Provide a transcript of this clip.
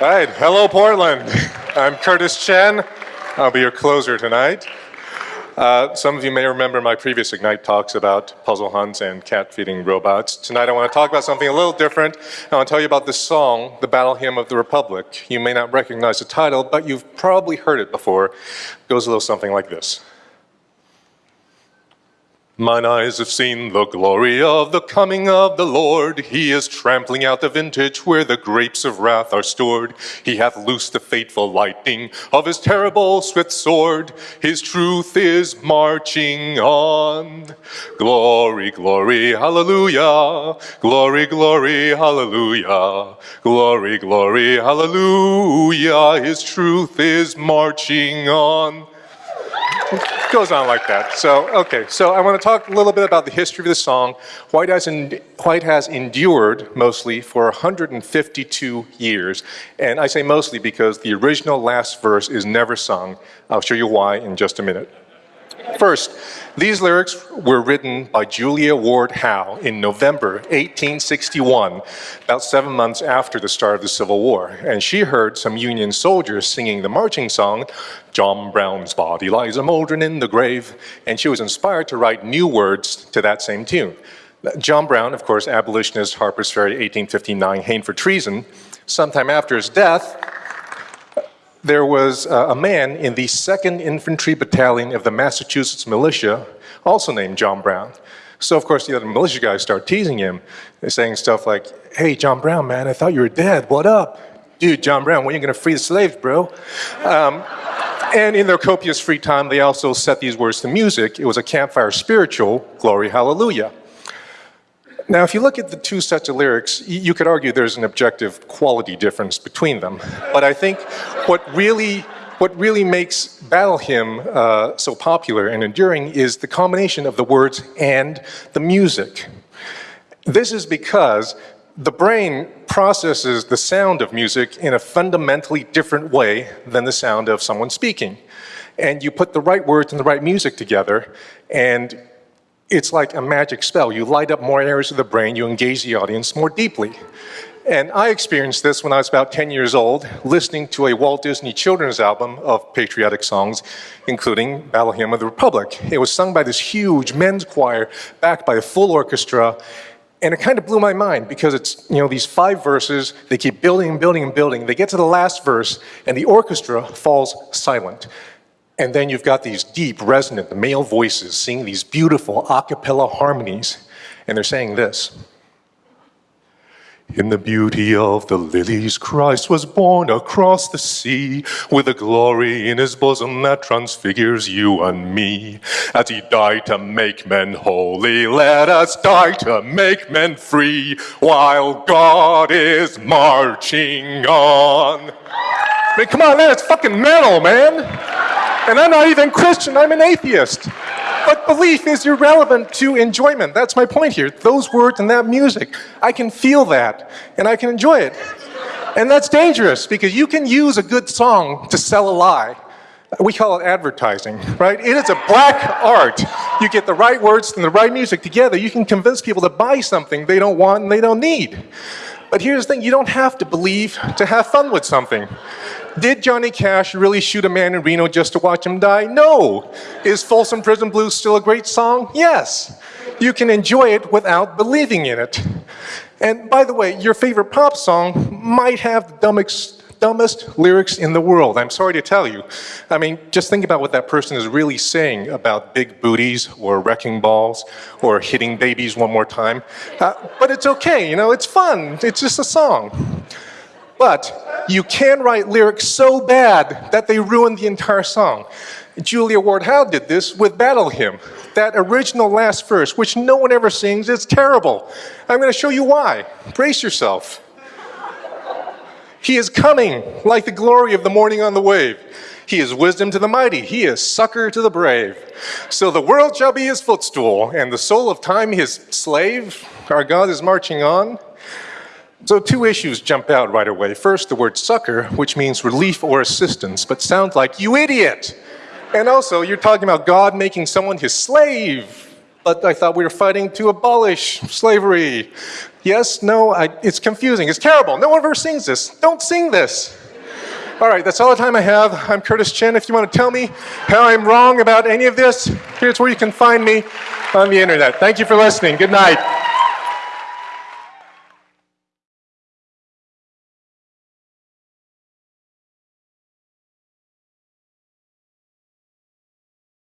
All right, hello Portland. I'm Curtis Chen. I'll be your closer tonight. Uh, some of you may remember my previous Ignite talks about puzzle hunts and cat feeding robots. Tonight I want to talk about something a little different. I want to tell you about this song, the Battle Hymn of the Republic. You may not recognize the title, but you've probably heard it before. It goes a little something like this. Mine eyes have seen the glory of the coming of the Lord. He is trampling out the vintage where the grapes of wrath are stored. He hath loosed the fateful lightning of his terrible swift sword. His truth is marching on. Glory, glory, hallelujah. Glory, glory, hallelujah. Glory, glory, hallelujah. His truth is marching on goes on like that. So, okay, so I want to talk a little bit about the history of the song. White has, in, White has endured mostly for 152 years. And I say mostly because the original last verse is never sung. I'll show you why in just a minute. First, these lyrics were written by Julia Ward Howe in November 1861, about seven months after the start of the Civil War. And she heard some Union soldiers singing the marching song, John Brown's body lies a mouldering in the grave, and she was inspired to write new words to that same tune. John Brown, of course, abolitionist, Harper's Ferry, 1859, hanged for treason. Sometime after his death, there was uh, a man in the 2nd Infantry Battalion of the Massachusetts Militia, also named John Brown. So of course the other militia guys start teasing him. They're saying stuff like, hey, John Brown, man, I thought you were dead, what up? Dude, John Brown, when are you gonna free the slaves, bro? Um, and in their copious free time, they also set these words to music. It was a campfire spiritual, glory, hallelujah. Now, if you look at the two sets of lyrics, you could argue there's an objective quality difference between them. But I think what really, what really makes Battle Hymn uh, so popular and enduring is the combination of the words and the music. This is because the brain processes the sound of music in a fundamentally different way than the sound of someone speaking. And you put the right words and the right music together, and it's like a magic spell. You light up more areas of the brain, you engage the audience more deeply. And I experienced this when I was about 10 years old, listening to a Walt Disney children's album of patriotic songs, including Battle Hymn of the Republic. It was sung by this huge men's choir, backed by a full orchestra, and it kind of blew my mind because it's, you know, these five verses, they keep building and building and building. They get to the last verse, and the orchestra falls silent. And then you've got these deep, resonant male voices singing these beautiful a cappella harmonies. And they're saying this. In the beauty of the lilies, Christ was born across the sea with a glory in his bosom that transfigures you and me. As he died to make men holy, let us die to make men free while God is marching on. I mean, come on, man, it's fucking metal, man. And I'm not even Christian, I'm an atheist. But belief is irrelevant to enjoyment. That's my point here. Those words and that music, I can feel that and I can enjoy it. And that's dangerous because you can use a good song to sell a lie. We call it advertising, right? It is a black art. You get the right words and the right music together, you can convince people to buy something they don't want and they don't need. But here's the thing, you don't have to believe to have fun with something. Did Johnny Cash really shoot a man in Reno just to watch him die? No. Is Folsom Prison Blues still a great song? Yes. You can enjoy it without believing in it. And by the way, your favorite pop song might have the dumbest, dumbest lyrics in the world. I'm sorry to tell you. I mean, just think about what that person is really saying about big booties or wrecking balls or hitting babies one more time. Uh, but it's okay, you know, it's fun. It's just a song. But you can write lyrics so bad that they ruin the entire song. Julia Ward Howe did this with Battle Hymn. That original last verse, which no one ever sings, is terrible. I'm going to show you why. Brace yourself. He is coming like the glory of the morning on the wave. He is wisdom to the mighty. He is succor to the brave. So the world shall be his footstool, and the soul of time his slave. Our God is marching on. So two issues jump out right away. First, the word succor, which means relief or assistance, but sounds like, you idiot! And also, you're talking about God making someone his slave. but I thought we were fighting to abolish slavery. Yes, no, I, it's confusing, it's terrible. No one ever sings this. Don't sing this. All right, that's all the time I have. I'm Curtis Chen. If you want to tell me how I'm wrong about any of this, here's where you can find me on the internet. Thank you for listening. Good night.